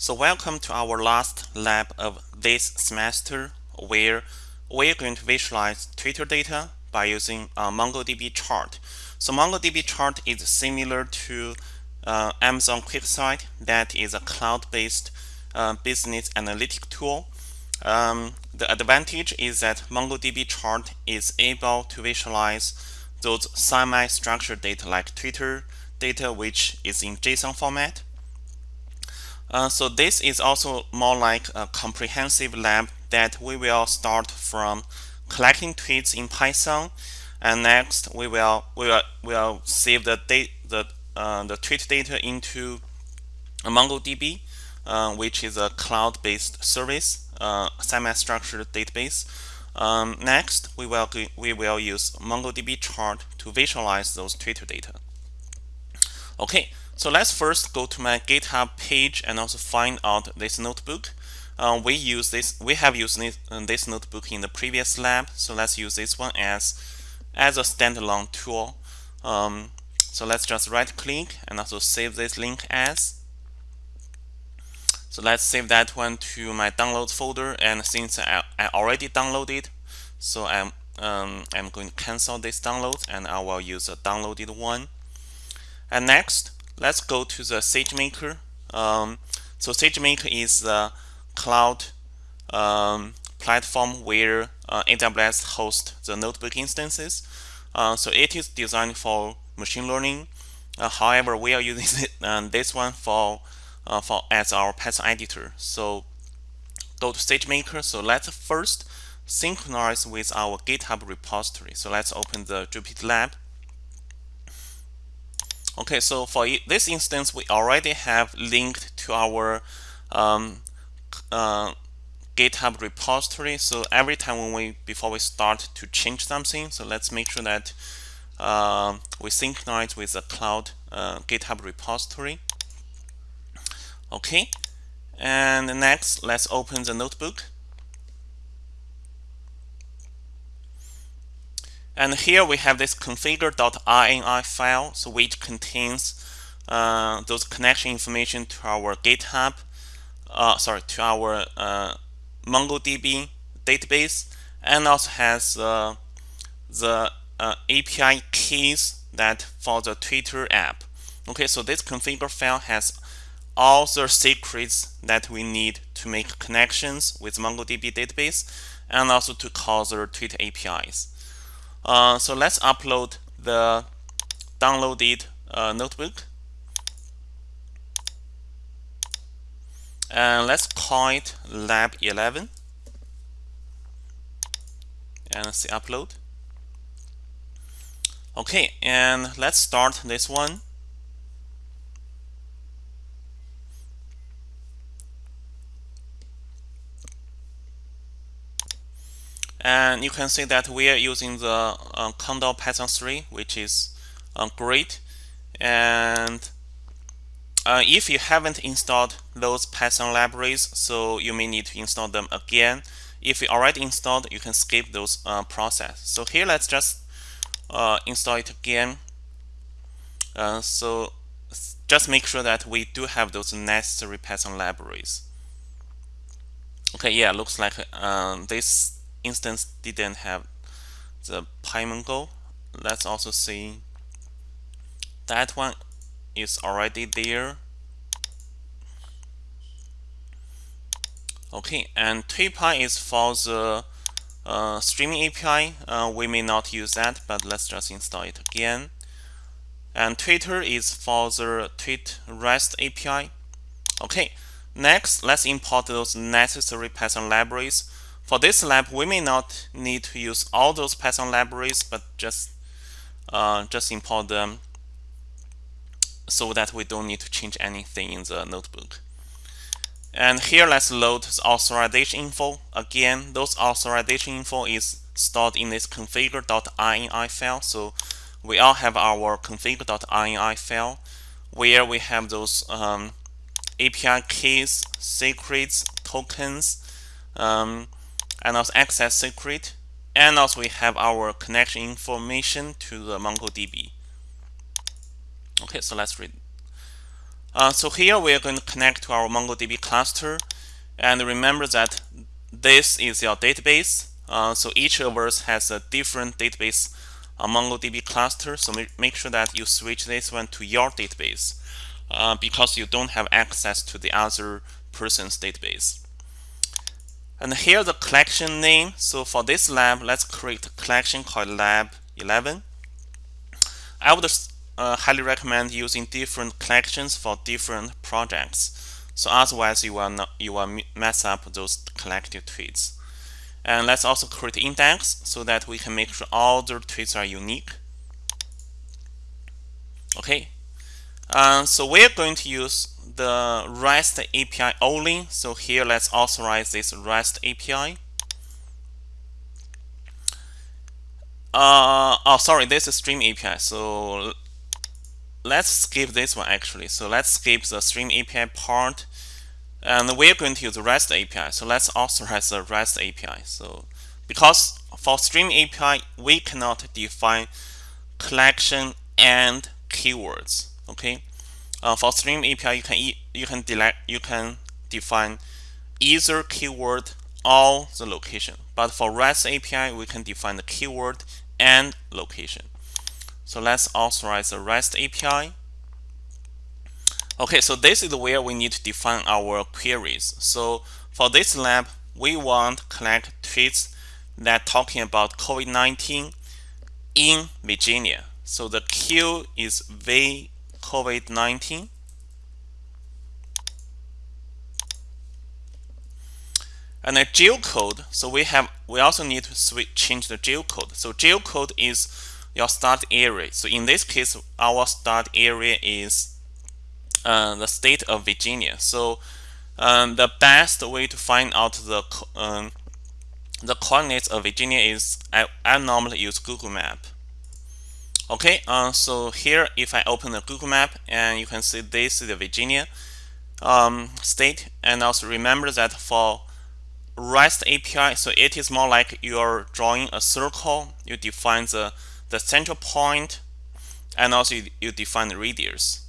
So welcome to our last lab of this semester where we're going to visualize Twitter data by using uh, MongoDB chart. So MongoDB chart is similar to uh, Amazon QuickSight that is a cloud-based uh, business analytic tool. Um, the advantage is that MongoDB chart is able to visualize those semi-structured data like Twitter data which is in JSON format uh, so this is also more like a comprehensive lab that we will start from collecting tweets in Python and next we will we will, will save the date the uh, the tweet data into MongoDB uh, which is a cloud-based service uh, semi-structured database. Um, next we will we will use MongoDB chart to visualize those Twitter data. Okay so let's first go to my GitHub page and also find out this notebook. Uh, we use this. We have used this, uh, notebook in the previous lab, so let's use this one as as a standalone tool. Um, so let's just right-click and also save this link as. So let's save that one to my downloads folder. And since I, I already downloaded, so I'm um, I'm going to cancel this download and I will use a downloaded one. And next, let's go to the SageMaker. Um, so SageMaker is the cloud um, platform where uh, AWS hosts the notebook instances. Uh, so it is designed for machine learning. Uh, however, we are using it, uh, this one for uh, for as our Python editor. So go to SageMaker. So let's first synchronize with our GitHub repository. So let's open the Jupyter Lab. Okay, so for this instance, we already have linked to our um, uh, GitHub repository. So every time when we before we start to change something, so let's make sure that uh, we synchronize with the cloud uh, GitHub repository. Okay, and next, let's open the notebook. And here we have this configure.ini file, so which contains uh, those connection information to our GitHub, uh, sorry, to our uh, MongoDB database, and also has uh, the uh, API keys that for the Twitter app. Okay, so this configure file has all the secrets that we need to make connections with MongoDB database and also to call the Twitter APIs. Uh, so let's upload the downloaded uh, notebook. And let's call it lab 11 and let's see upload. Okay, and let's start this one. And you can see that we are using the uh, Conda Python 3, which is uh, great. And uh, if you haven't installed those Python libraries, so you may need to install them again. If you already installed, you can skip those uh, process. So here, let's just uh, install it again. Uh, so just make sure that we do have those necessary Python libraries. Okay, yeah, looks like uh, this instance didn't have the PyMongo. Let's also see that one is already there. Okay, and Tweepy is for the uh, streaming API. Uh, we may not use that, but let's just install it again. And Twitter is for the Tweet REST API. Okay, next, let's import those necessary Python libraries for this lab, we may not need to use all those Python libraries, but just uh, just import them so that we don't need to change anything in the notebook. And here, let's load the authorization info. Again, those authorization info is stored in this configure.ini file. So we all have our config.ini file where we have those um, API keys, secrets, tokens, um, and also access secret and also we have our connection information to the MongoDB okay so let's read Uh, so here we are going to connect to our MongoDB cluster. And remember that this is your database. Uh, so each of us has a different database uh, MongoDB cluster. So make sure that you switch this one to your database uh, because you don't have access to the other person's database. And here the collection name. So for this lab, let's create a collection called lab 11. I would uh, highly recommend using different collections for different projects. So otherwise you will not, you will mess up those collected tweets. And let's also create index so that we can make sure all the tweets are unique. Okay. Uh, so we're going to use the REST API only. So here, let's authorize this REST API. Uh, oh, sorry, this is Stream API. So let's skip this one actually. So let's skip the Stream API part. And we're going to use the REST API. So let's authorize the REST API. So because for Stream API, we cannot define collection and keywords. Okay. Uh, for Stream API, you can e you can delect you can define either keyword or the location. But for REST API, we can define the keyword and location. So let's authorize the REST API. Okay, so this is where we need to define our queries. So for this lab, we want collect tweets that talking about COVID-19 in Virginia. So the Q is V COVID-19. And the geocode, so we have we also need to switch change the geocode. So geocode is your start area. So in this case, our start area is uh, the state of Virginia. So um, the best way to find out the um, the coordinates of Virginia is I, I normally use Google Map. Okay, uh, so here if I open the Google Map and you can see this is the Virginia um, state and also remember that for REST API, so it is more like you're drawing a circle, you define the, the central point and also you, you define the radius.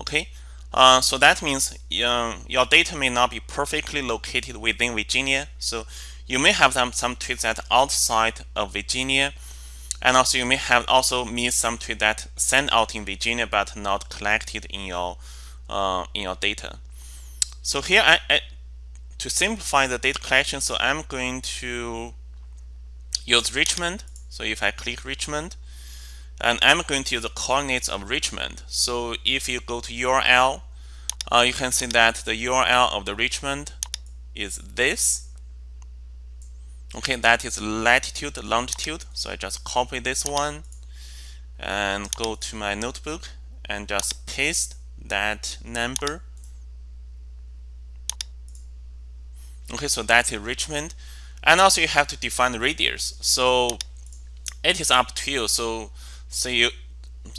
Okay, uh, so that means uh, your data may not be perfectly located within Virginia. So you may have some, some tweets that outside of Virginia and also you may have also missed some tweet that sent out in Virginia but not collected in your uh, in your data. So here I, I, to simplify the data collection, so I'm going to use Richmond. So if I click Richmond, and I'm going to use the coordinates of Richmond. So if you go to URL, uh, you can see that the URL of the Richmond is this. Okay, that is latitude, longitude. So I just copy this one and go to my notebook and just paste that number. Okay, so that's Richmond. And also you have to define the radius. So it is up to you. So say you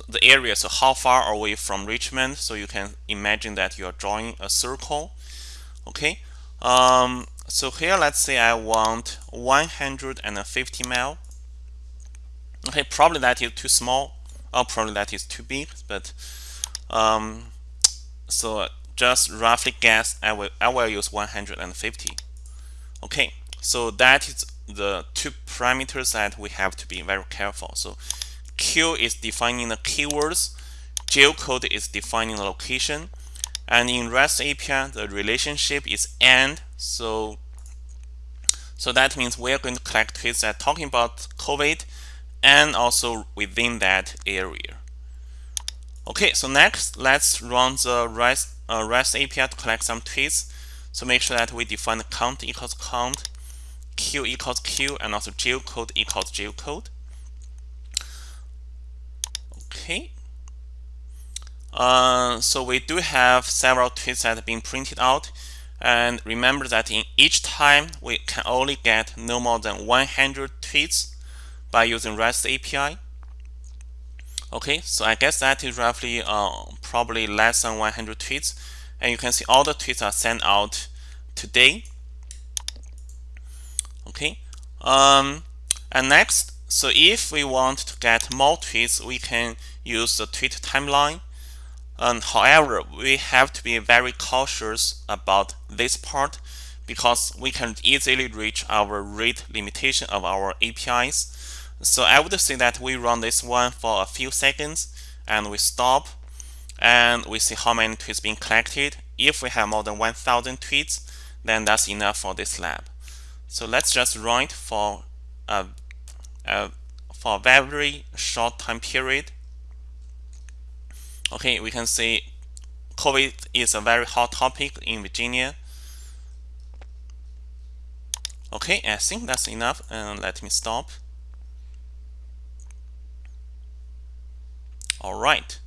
the area, so how far away from Richmond. So you can imagine that you are drawing a circle. Okay. Um, so here, let's say I want 150 mile. Okay, probably that is too small, or probably that is too big, but um, so just roughly guess, I will I will use 150. Okay, so that is the two parameters that we have to be very careful. So Q is defining the keywords, geocode is defining the location, and in REST API, the relationship is AND. So, so that means we're going to collect tweets that talking about COVID and also within that area. Okay, so next, let's run the REST, uh, REST API to collect some tweets. So make sure that we define count equals count, Q equals Q, and also geocode equals geocode. Okay, uh, so we do have several tweets that have been printed out. And remember that in each time, we can only get no more than 100 tweets by using REST API. Okay, so I guess that is roughly uh, probably less than 100 tweets. And you can see all the tweets are sent out today. Okay, um, and next, so if we want to get more tweets, we can use the tweet timeline. However, we have to be very cautious about this part because we can easily reach our rate limitation of our APIs. So I would say that we run this one for a few seconds and we stop and we see how many tweets being collected. If we have more than 1000 tweets, then that's enough for this lab. So let's just run it for a, a, for a very short time period. Okay, we can see COVID is a very hot topic in Virginia. Okay, I think that's enough and let me stop. All right.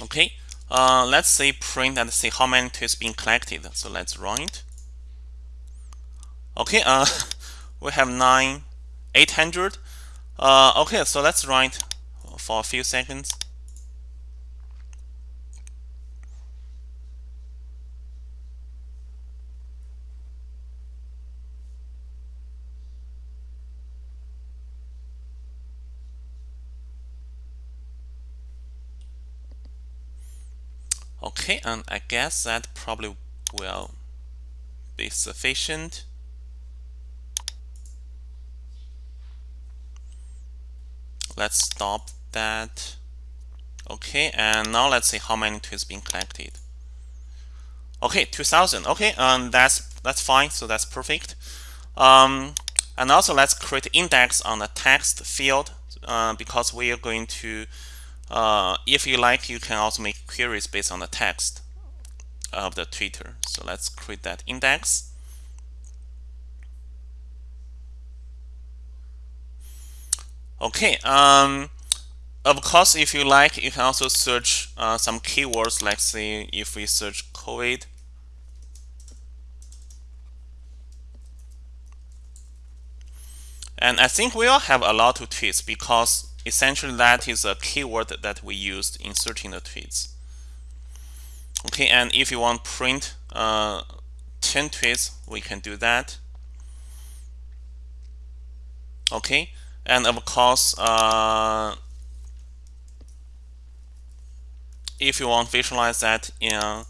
Okay, uh, let's say print and see how many tweets been collected. So let's run it. Okay, uh, we have nine, 800. Uh, okay, so let's write for a few seconds. Okay, and I guess that probably will be sufficient. Let's stop that. Okay, and now let's see how many tweets being collected. Okay, 2000. Okay, and that's that's fine. So that's perfect. Um, and also let's create index on the text field uh, because we are going to uh, if you like, you can also make queries based on the text of the Twitter. So let's create that index. Okay. Um, of course, if you like, you can also search uh, some keywords. Let's say if we search COVID. And I think we all have a lot of tweets because essentially that is a keyword that we used in searching the tweets okay and if you want print uh, 10 tweets we can do that okay and of course uh, if you want to visualize that in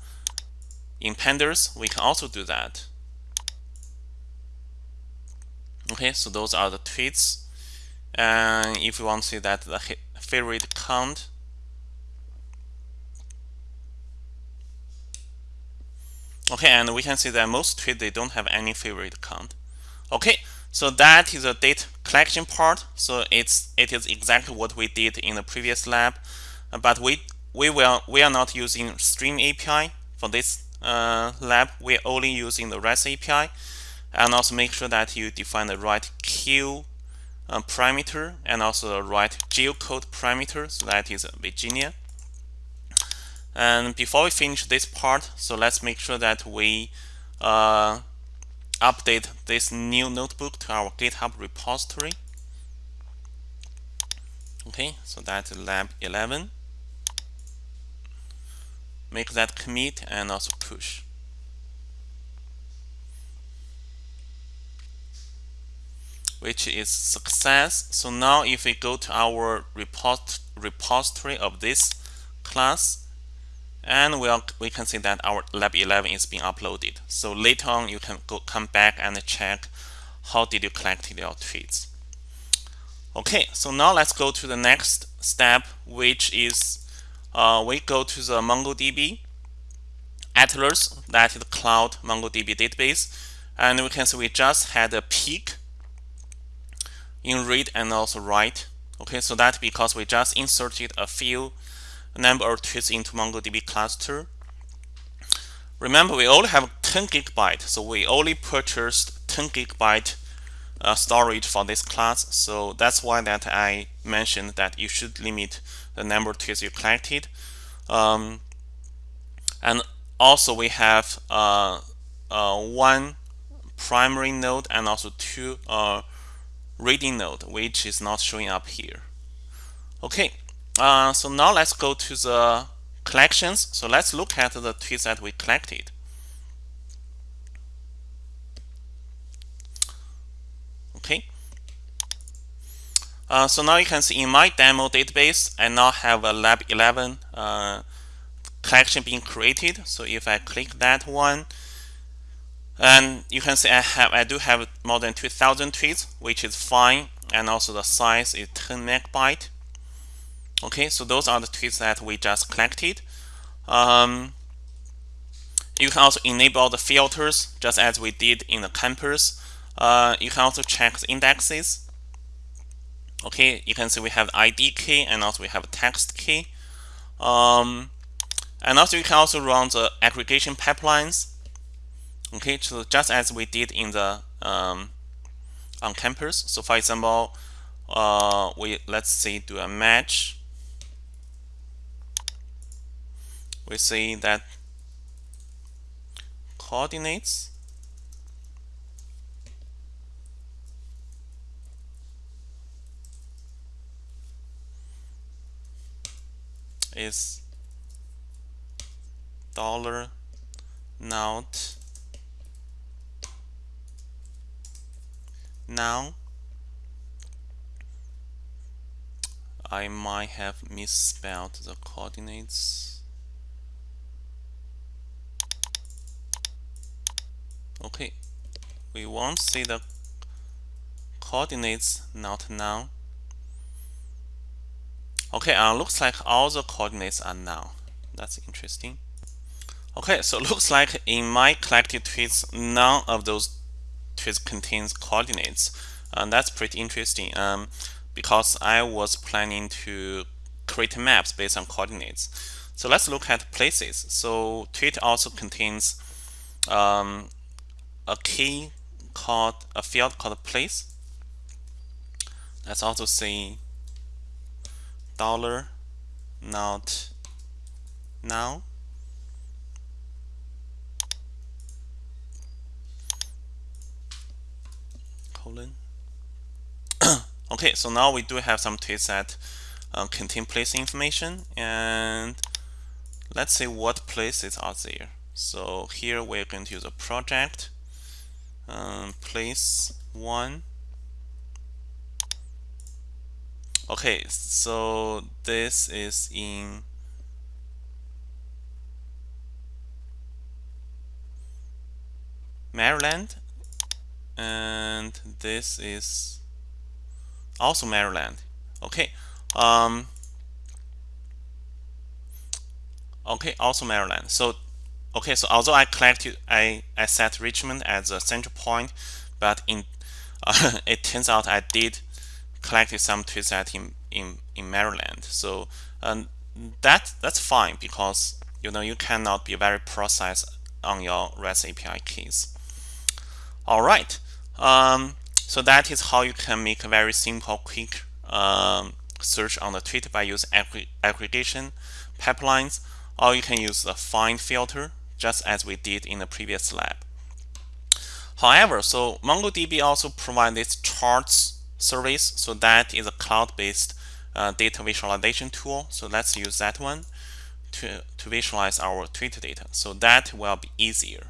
in pandas we can also do that. Okay so those are the tweets. And if you want to see that the favorite count. Okay and we can see that most tweets they don't have any favorite count. Okay so that is the data collection part. So it's it is exactly what we did in the previous lab. But we we will we are not using stream API for this uh, lab. We're only using the REST API and also make sure that you define the right Q uh, parameter and also the right geocode parameter. So that is Virginia. And before we finish this part so let's make sure that we uh, update this new notebook to our github repository. Okay so that's lab 11 make that commit and also push. Which is success. So now if we go to our repository of this class, and we'll, we can see that our lab 11 is being uploaded. So later on, you can go come back and check how did you collect your tweets. Okay, so now let's go to the next step, which is uh, we go to the MongoDB Atlas, that is the cloud MongoDB database, and we can see we just had a peak in read and also write. Okay, so that's because we just inserted a few number of tweets into MongoDB cluster. Remember, we only have 10 gigabyte, so we only purchased 10 gigabyte uh, storage for this class. So that's why that I mentioned that you should limit the number of tweets you collected. Um, and also we have uh, uh, one primary node and also two uh, reading node, which is not showing up here. Okay, uh, so now let's go to the collections. So let's look at the tweets that we collected. Okay. Uh, so now you can see in my demo database, I now have a Lab 11 uh, collection being created. So if I click that one, and you can see I have I do have more than 2,000 tweets, which is fine, and also the size is 10 megabyte. Okay, so those are the tweets that we just collected. Um, you can also enable the filters, just as we did in the campus. Uh, you can also check the indexes. Okay, you can see we have ID key and also we have text key. Um, and also you can also run the aggregation pipelines. Okay, so just as we did in the um, on campus. So for example, uh, we let's say do a match. We see that coordinates is dollar not now. I might have misspelled the coordinates okay. We won't see the coordinates not now. Okay uh, looks like all the coordinates are now. That's interesting. Okay so looks like in my collected tweets none of those tweets contains coordinates. And that's pretty interesting um, because I was planning to create maps based on coordinates. So let's look at places. So tweet also contains um, a key called a field called place. Let's also say dollar not now. colon. okay, so now we do have some tweets that uh, contain place information and let's see what places are there. So here we're going to use a project um, place one. Okay so this is in Maryland and this is also Maryland. Okay um, okay also Maryland. So Okay, so although I collected, I, I set Richmond as a central point, but in uh, it turns out I did collect some tweets in, in, in Maryland. So um, that that's fine because you know you cannot be very precise on your REST API keys. All right, um, so that is how you can make a very simple, quick um, search on the tweet by using aggregation pipelines, or you can use the find filter just as we did in the previous lab. However, so MongoDB also provides this charts service. So that is a cloud-based uh, data visualization tool. So let's use that one to, to visualize our Twitter data. So that will be easier.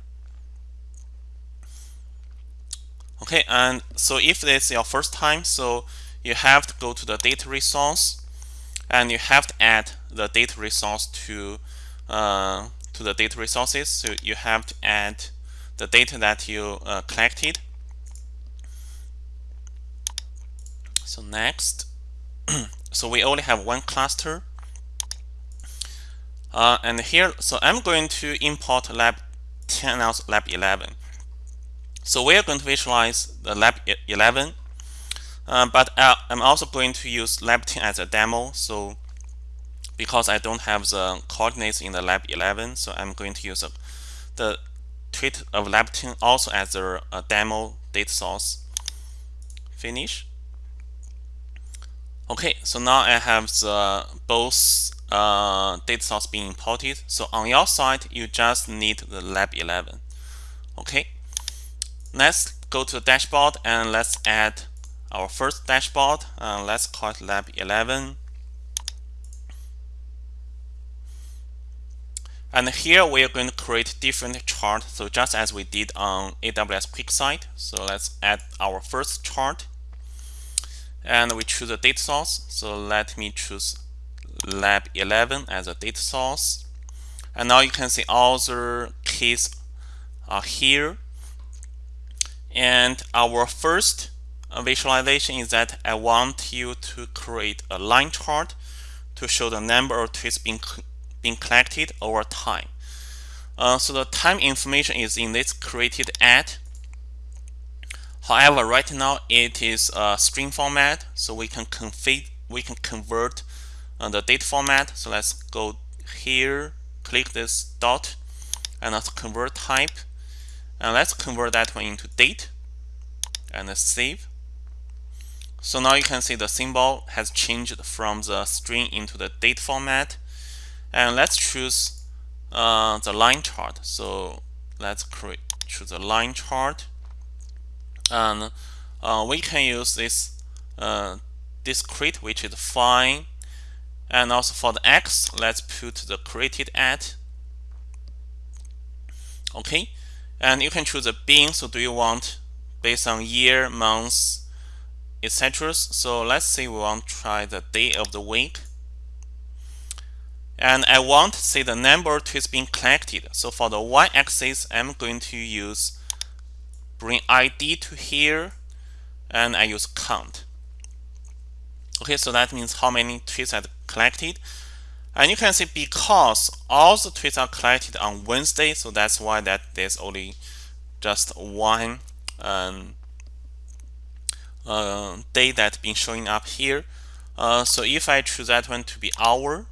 Okay, and so if this is your first time, so you have to go to the data resource and you have to add the data resource to uh, to the data resources. So you have to add the data that you uh, collected. So next, so we only have one cluster. Uh, and here, so I'm going to import lab 10 and also lab 11. So we're going to visualize the lab 11, uh, but uh, I'm also going to use lab 10 as a demo. So because I don't have the coordinates in the lab 11 so I'm going to use the tweet of lab 10 also as a, a demo data source. Finish. Okay so now I have the both uh, data source being imported. So on your side you just need the lab 11 okay. Let's go to the dashboard and let's add our first dashboard. Uh, let's call it lab 11 And here we are going to create different chart. So just as we did on AWS QuickSight. So let's add our first chart. and we choose a date source. So let me choose lab 11 as a date source. And now you can see all the keys are here. And our first visualization is that I want you to create a line chart to show the number of tweets being, being collected over time. Uh, so the time information is in this created at. However, right now it is a string format, so we can config we can convert uh, the date format. So let's go here, click this dot, and let's convert type, and let's convert that one into date, and save. So now you can see the symbol has changed from the string into the date format. And let's choose uh, the line chart. So let's create choose a line chart. And uh, we can use this uh, discrete, which is fine. And also for the X, let's put the created at. Okay. And you can choose a bin. So do you want based on year, month, etc. So let's say we want to try the day of the week. And I want to see the number of tweets being collected. So for the y-axis, I'm going to use bring ID to here, and I use count. Okay, so that means how many tweets are collected. And you can see because all the tweets are collected on Wednesday, so that's why that there's only just one um, uh, day that's been showing up here. Uh, so if I choose that one to be hour,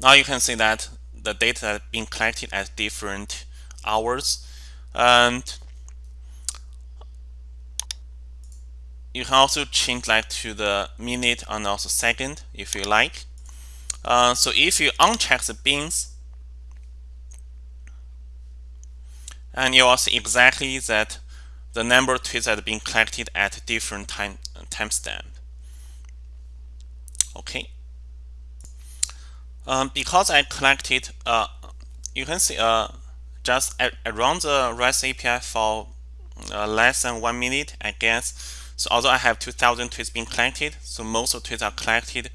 now you can see that the data has been collected at different hours. And you can also change that to the minute and also second if you like. Uh, so if you uncheck the bins, and you will see exactly that the number of tweets that are being collected at different time timestamp. Okay. Um, because I collected, uh, you can see uh, just around the REST API for uh, less than one minute, I guess. So although I have 2,000 tweets being collected, so most of tweets are collected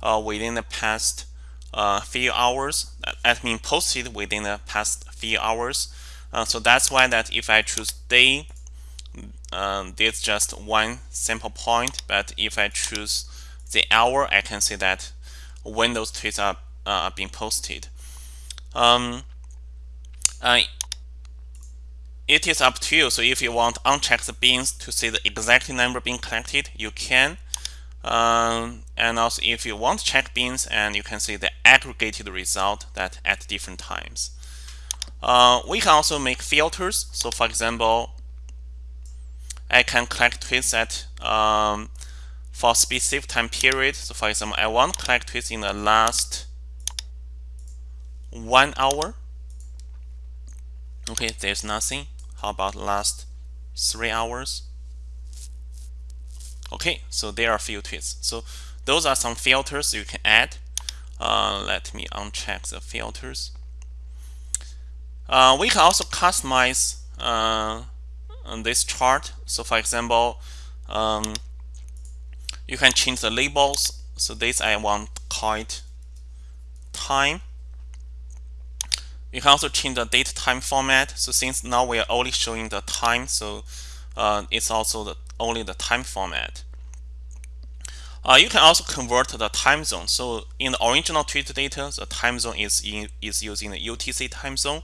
uh, within the past uh, few hours. That means posted within the past few hours. Uh, so that's why that if I choose day um, there's just one sample point but if I choose the hour I can see that when those tweets are, uh, being posted. Um, it is up to you. So if you want uncheck the bins to see the exact number being collected you can. Um, and also if you want check bins and you can see the aggregated result that at different times. Uh, we can also make filters. So for example I can collect tweets at um, for specific time period. So for example, I want to collect tweets in the last one hour. Okay, there's nothing. How about last three hours? Okay, so there are a few tweets. So those are some filters you can add. Uh, let me uncheck the filters. Uh, we can also customize uh, this chart. So for example, um, you can change the labels. So this I want call it time. You can also change the date time format. So since now we are only showing the time, so uh, it's also the, only the time format. Uh, you can also convert the time zone. So in the original tweet data, the time zone is in, is using the UTC time zone.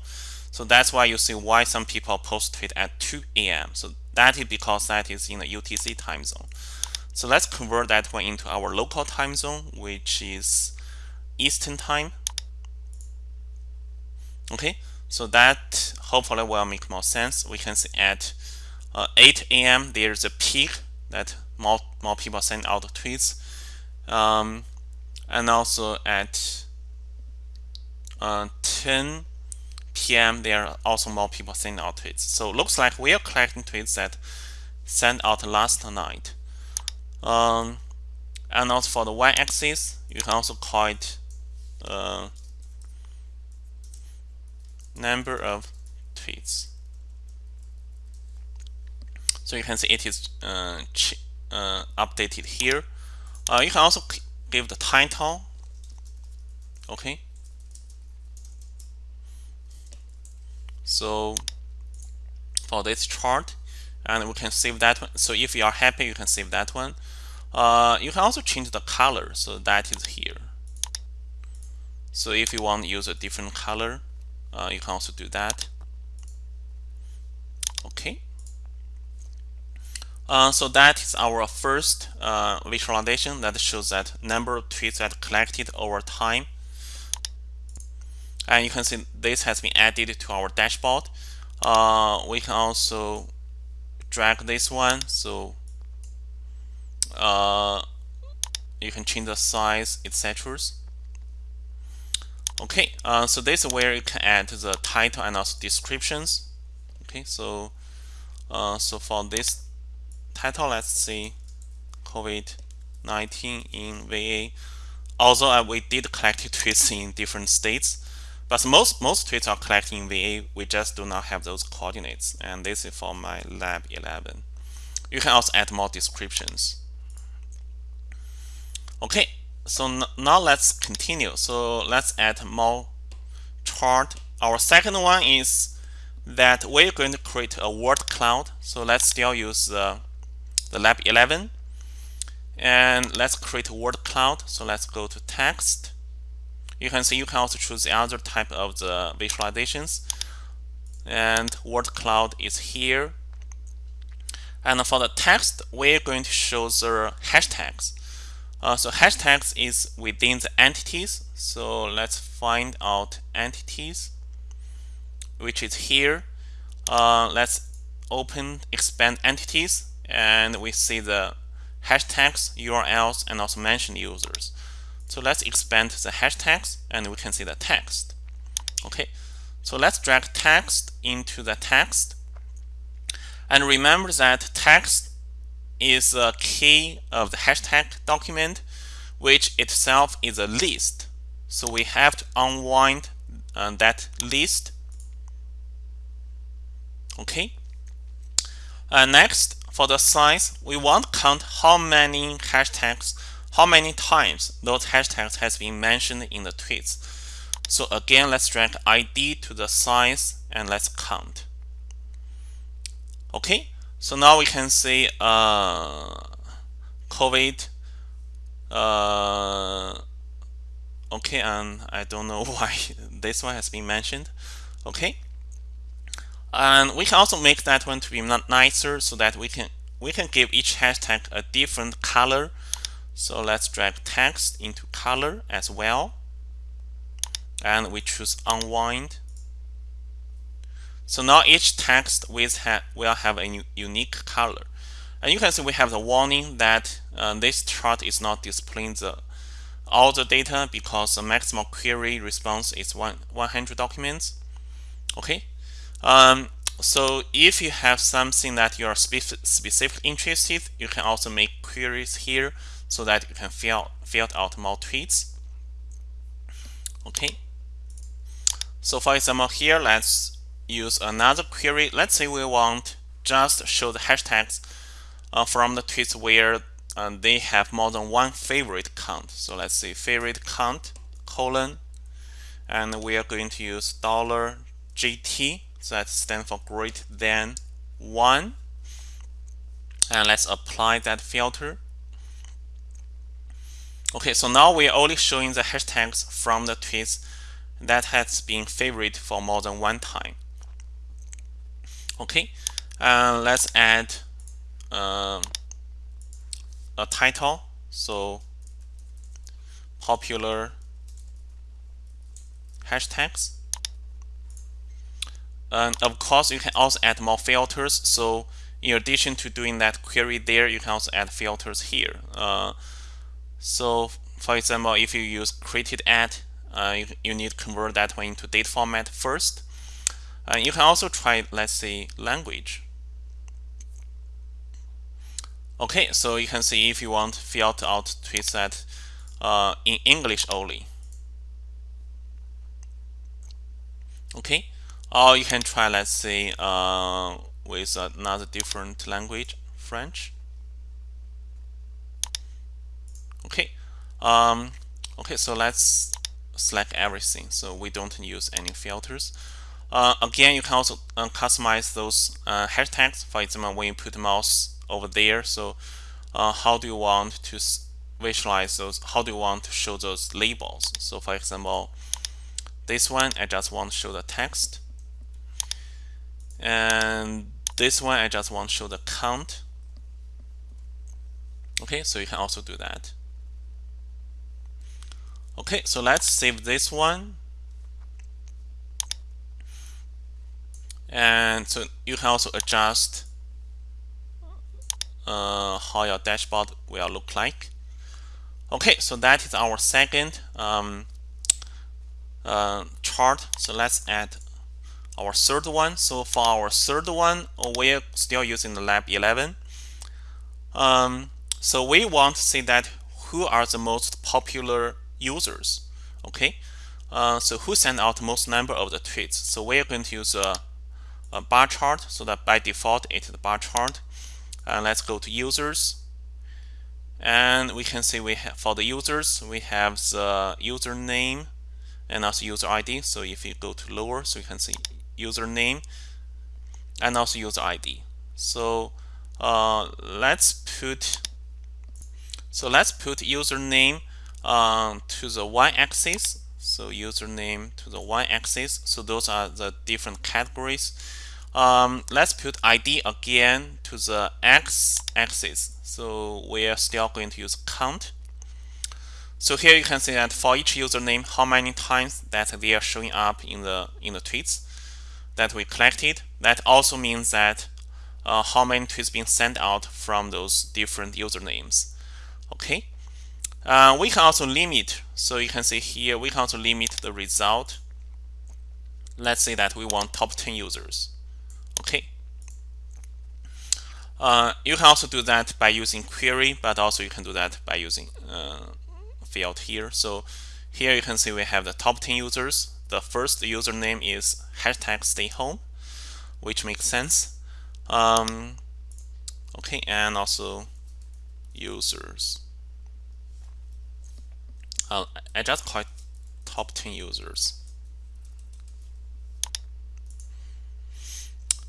So that's why you see why some people post tweet at 2 a.m. So that is because that is in the UTC time zone. So let's convert that one into our local time zone, which is Eastern time. Okay, so that hopefully will make more sense. We can see at uh, 8 a.m. there's a peak that more, more people send out tweets. Um, and also at uh, 10 PM, there are also more people sending out tweets. So looks like we are collecting tweets that sent out last night. Um, and also for the y-axis, you can also call it uh, number of tweets. So you can see it is uh, uh, updated here. Uh, you can also give the title. Okay. So for this chart, and we can save that one. So if you are happy, you can save that one. Uh, you can also change the color. So that is here. So if you want to use a different color, uh, you can also do that. Okay. Uh, so that is our first uh, visualization that shows that number of tweets that collected over time. And you can see this has been added to our dashboard. Uh, we can also drag this one. So uh, you can change the size, etc. Okay, uh, so this is where you can add the title and also descriptions. Okay, so uh, so for this title, let's see COVID-19 in VA. Although uh, we did collect tweets in different states, but most most tweets are collected in VA. We just do not have those coordinates, and this is for my lab 11. You can also add more descriptions. Okay, so now let's continue. So let's add more chart. Our second one is that we're going to create a word cloud. So let's still use the, the lab 11 and let's create a word cloud. So let's go to text. You can see you can also choose the other type of the visualizations and word cloud is here. And for the text, we're going to show the hashtags. Uh, so hashtags is within the entities. So let's find out entities, which is here. Uh, let's open expand entities and we see the hashtags, URLs, and also mention users. So let's expand the hashtags and we can see the text. Okay, so let's drag text into the text. And remember that text is a key of the hashtag document, which itself is a list. So we have to unwind uh, that list. Okay. Uh, next, for the size, we want to count how many hashtags, how many times those hashtags has been mentioned in the tweets. So again, let's drag ID to the size and let's count. Okay, so now we can see uh, COVID. Uh, okay, and I don't know why this one has been mentioned. Okay, and we can also make that one to be not nicer so that we can we can give each hashtag a different color. So let's drag text into color as well, and we choose unwind so now each text will have a unique color. And you can see we have the warning that uh, this chart is not displaying the all the data because the maximum query response is one, 100 documents. Okay. Um, so if you have something that you are specific, specifically interested, you can also make queries here so that you can fill, fill out more tweets. Okay. So for example, here, let's use another query. Let's say we want just show the hashtags uh, from the tweets where uh, they have more than one favorite count. So let's say favorite count colon, and we are going to use dollar GT. So that stands for greater than one. And let's apply that filter. Okay, so now we're only showing the hashtags from the tweets that has been favorite for more than one time okay uh, let's add um, a title. So popular hashtags. And of course you can also add more filters. So in addition to doing that query there you can also add filters here. Uh, so for example if you use created at uh, you, you need to convert that one into date format first uh, you can also try, let's say, language. Okay, so you can see if you want filter out tweets that uh, in English only. Okay, or you can try, let's say, uh, with another different language, French. Okay, um, okay, so let's select everything so we don't use any filters. Uh, again, you can also uh, customize those uh, hashtags. For example, when you put mouse over there, so uh, how do you want to visualize those? How do you want to show those labels? So, for example, this one I just want to show the text, and this one I just want to show the count. Okay, so you can also do that. Okay, so let's save this one. And so you can also adjust uh, how your dashboard will look like. Okay, so that is our second um, uh, chart. So let's add our third one. So for our third one, we're still using the lab 11. Um, so we want to see that who are the most popular users. Okay, uh, so who sent out most number of the tweets? So we're going to use a, a bar chart so that by default it is the bar chart. And let's go to users. And we can see we have for the users we have the username and also user ID. So if you go to lower, so you can see username and also user ID. So uh, let's put so let's put username um, to the y-axis. So username to the y-axis. So those are the different categories. Um, let's put ID again to the x-axis. So we are still going to use count. So here you can see that for each username, how many times that they are showing up in the in the tweets that we collected. That also means that uh, how many tweets being sent out from those different usernames. Okay. Uh, we can also limit. So you can see here, we can also limit the result. Let's say that we want top 10 users. Okay. Uh, you can also do that by using query, but also you can do that by using uh, field here. So here you can see we have the top 10 users. The first username is hashtag stay home, which makes sense. Um, okay, and also users. Uh, I just call it top 10 users.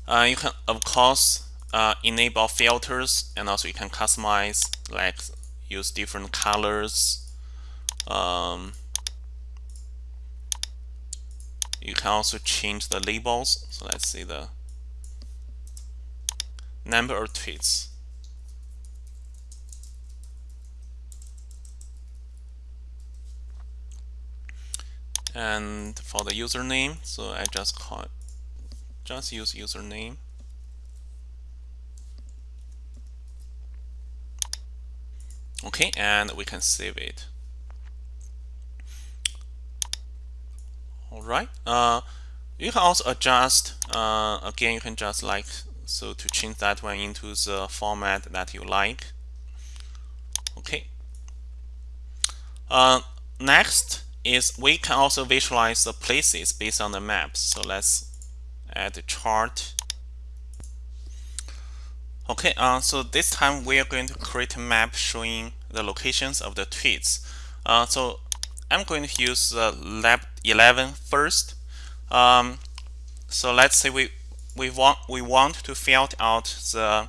Uh, you can, of course, uh, enable filters and also you can customize, like use different colors. Um, you can also change the labels. So let's see the number of tweets. and for the username so I just call it, just use username. Okay and we can save it. All right uh, you can also adjust uh, again you can just like so to change that one into the format that you like. Okay. Uh, next is we can also visualize the places based on the maps. So let's add a chart. Okay, uh, so this time we are going to create a map showing the locations of the tweets. Uh, so I'm going to use the lab 11 first. Um, so let's say we we want we want to filter out the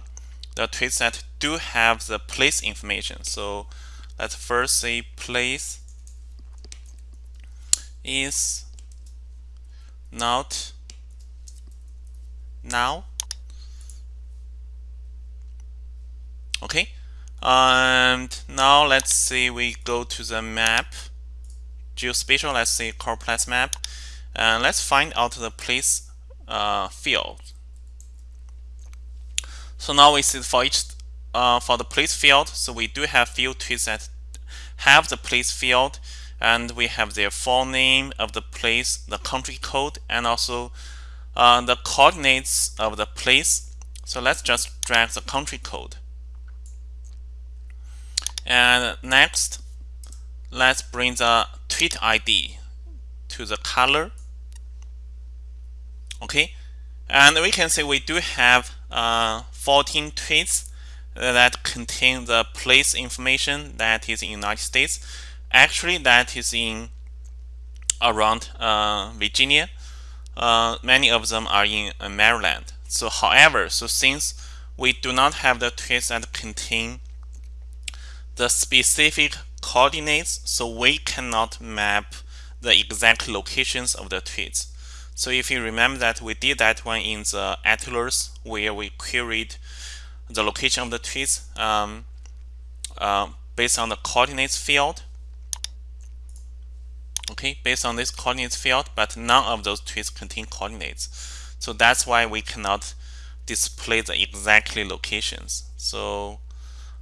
the tweets that do have the place information. So let's first say place is not now. Okay. And now let's say we go to the map. Geospatial let's say Choropleth map. And let's find out the place uh, field. So now we see for each uh, for the place field. So we do have field tweets that have the place field. And we have their full name of the place, the country code, and also uh, the coordinates of the place. So let's just drag the country code. And next, let's bring the tweet ID to the color. Okay, and we can see we do have uh, 14 tweets that contain the place information that is in United States. Actually, that is in around uh, Virginia. Uh, many of them are in uh, Maryland. So, however, so since we do not have the tweets that contain the specific coordinates, so we cannot map the exact locations of the tweets. So if you remember that we did that one in the atlas where we queried the location of the tweets um, uh, based on the coordinates field. Okay, based on this coordinates field, but none of those tweets contain coordinates. So that's why we cannot display the exactly locations. So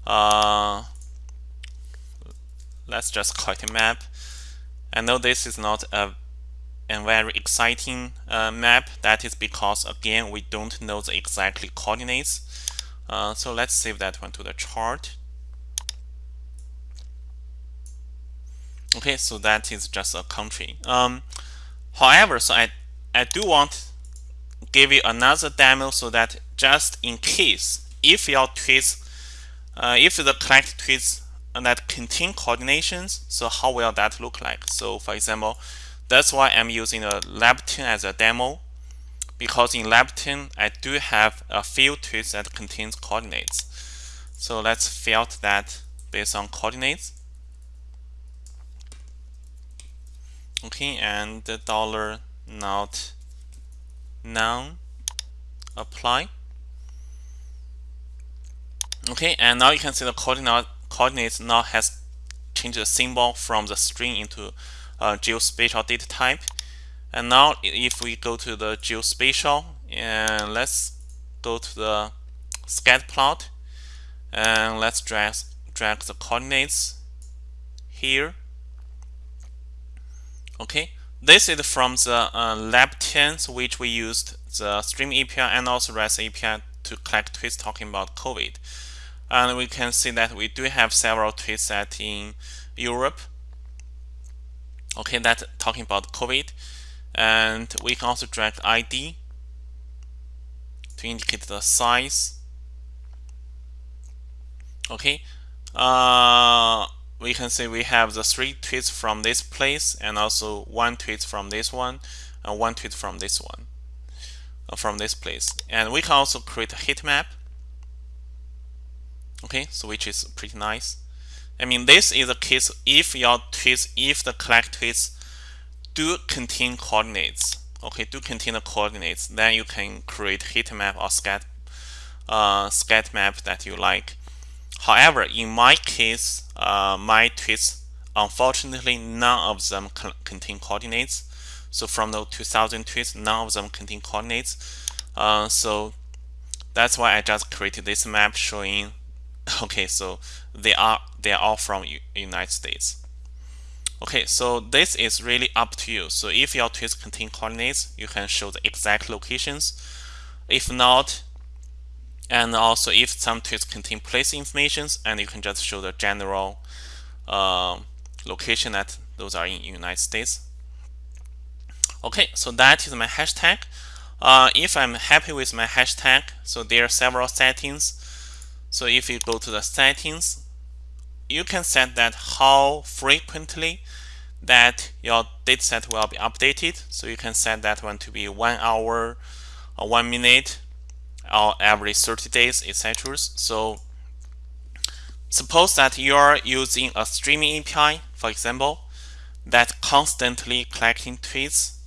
uh, let's just call it a map. I know this is not a and very exciting uh, map. That is because, again, we don't know the exactly coordinates. Uh, so let's save that one to the chart. Okay, so that is just a country. Um, however, so I, I do want give you another demo so that just in case, if your tweets, uh, if the correct tweets that contain coordinations, so how will that look like? So for example, that's why I'm using a Labten as a demo because in Labten I do have a few tweets that contains coordinates. So let's filter that based on coordinates. Okay, and the dollar not none apply. Okay, and now you can see the coordinate coordinates now has changed the symbol from the string into uh, geospatial data type. And now if we go to the geospatial and let's go to the scatter plot and let's drag, drag the coordinates here. Okay, this is from the uh, Labten, which we used the Stream API and also REST API to collect tweets talking about COVID. And we can see that we do have several tweets set in Europe. Okay that's talking about COVID. And we can also drag ID to indicate the size. Okay? Uh, we can see we have the three tweets from this place and also one tweet from this one and one tweet from this one uh, from this place and we can also create a heat map okay so which is pretty nice I mean, this is a case if your tweets, if the collect tweets do contain coordinates, okay, do contain the coordinates, then you can create heat map or scat, uh, scat map that you like. However, in my case, uh, my tweets, unfortunately, none of them contain coordinates. So from the 2000 tweets, none of them contain coordinates. Uh, so that's why I just created this map showing okay so they are they are all from U United States okay so this is really up to you so if your tweets contain coordinates you can show the exact locations if not and also if some tweets contain place informations and you can just show the general uh, location that those are in United States. Okay so that is my hashtag. Uh, if I'm happy with my hashtag so there are several settings. So if you go to the settings, you can set that how frequently that your dataset will be updated. So you can set that one to be one hour or one minute or every 30 days, etc. So suppose that you're using a streaming API, for example, that constantly collecting tweets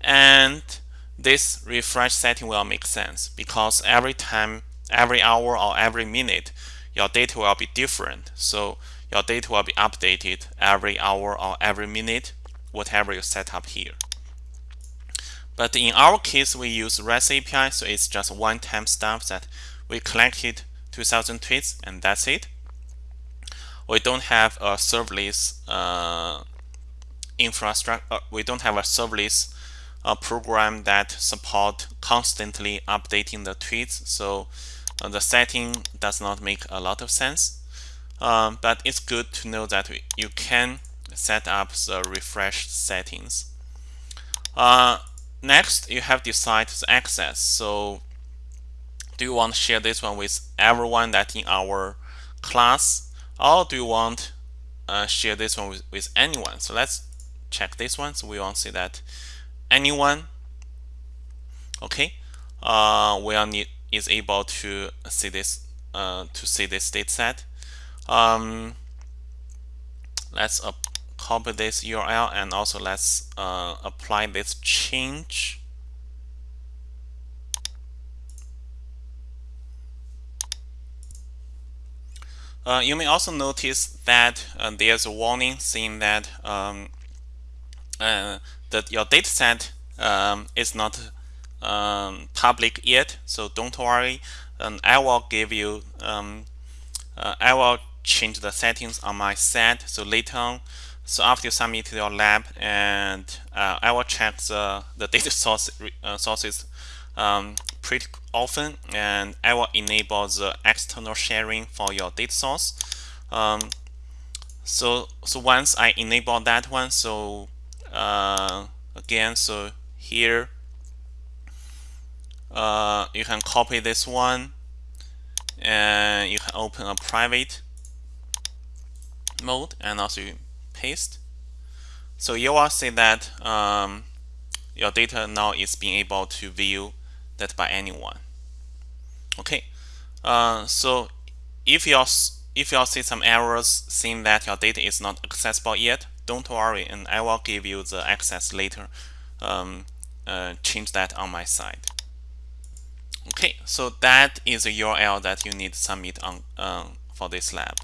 and this refresh setting will make sense because every time every hour or every minute, your data will be different. So your data will be updated every hour or every minute, whatever you set up here. But in our case, we use REST API, so it's just one-time stuff that we collected 2000 tweets and that's it. We don't have a serverless uh, infrastructure. Uh, we don't have a serverless uh, program that support constantly updating the tweets. So uh, the setting does not make a lot of sense. Um, but it's good to know that you can set up the refresh settings. Uh, next, you have decide the access. So do you want to share this one with everyone that in our class? Or do you want uh, share this one with, with anyone? So let's check this one so we want to see that anyone. Okay. Uh, will need is able to see this uh, to see this data set um, let's uh, copy this URL and also let's uh, apply this change Uh, you may also notice that uh, there's a warning saying that um, uh, that your dataset um, is not um, public yet. So don't worry. Um, I will give you. Um, uh, I will change the settings on my side. So later on, so after you submit to your lab, and uh, I will check the the data source uh, sources um, pretty often and I will enable the external sharing for your data source. Um, so so once I enable that one so uh, again so here uh, you can copy this one and you can open a private mode and also paste. So you will see that um, your data now is being able to view that by anyone. Okay uh, so if you if you see some errors saying that your data is not accessible yet don't worry and I will give you the access later um, uh, change that on my side. Okay so that is a URL that you need to submit on uh, for this lab